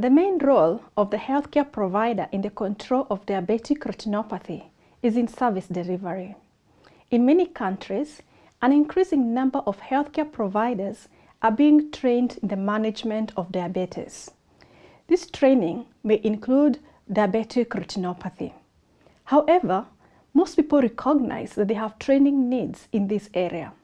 The main role of the healthcare provider in the control of diabetic retinopathy is in service delivery. In many countries, an increasing number of healthcare providers are being trained in the management of diabetes. This training may include diabetic retinopathy. However, most people recognize that they have training needs in this area.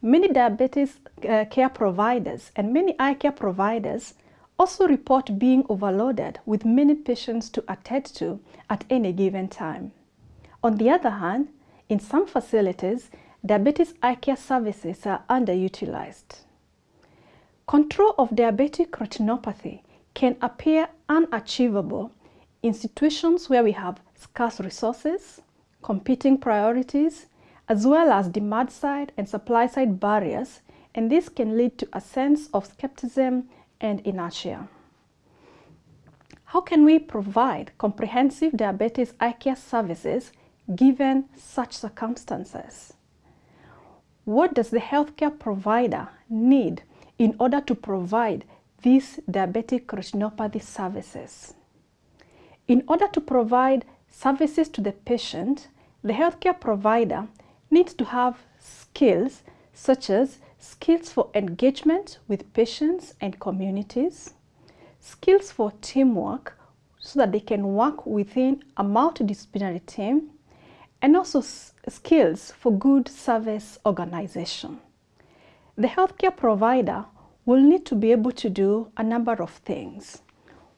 Many diabetes uh, care providers and many eye care providers also report being overloaded with many patients to attend to at any given time. On the other hand, in some facilities, diabetes eye care services are underutilized. Control of diabetic retinopathy can appear unachievable in situations where we have scarce resources, competing priorities, as well as demand side and supply side barriers, and this can lead to a sense of skepticism and inertia. How can we provide comprehensive diabetes eye care services given such circumstances? What does the healthcare provider need in order to provide these diabetic retinopathy services? In order to provide services to the patient, the healthcare provider needs to have skills such as skills for engagement with patients and communities, skills for teamwork so that they can work within a multidisciplinary team, and also skills for good service organization. The healthcare provider will need to be able to do a number of things.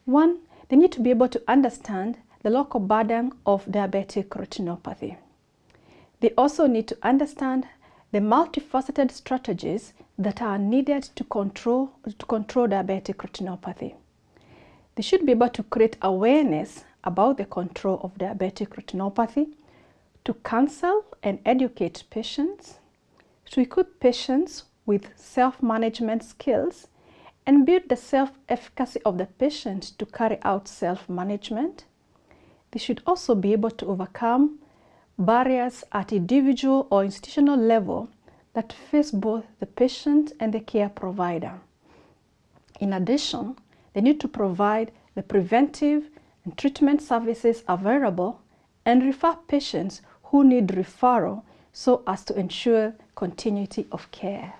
One, they need to be able to understand the local burden of diabetic retinopathy. They also need to understand the multifaceted strategies that are needed to control, to control diabetic retinopathy. They should be able to create awareness about the control of diabetic retinopathy, to counsel and educate patients, to equip patients with self-management skills, and build the self-efficacy of the patient to carry out self-management. They should also be able to overcome barriers at individual or institutional level that face both the patient and the care provider. In addition, they need to provide the preventive and treatment services available and refer patients who need referral so as to ensure continuity of care.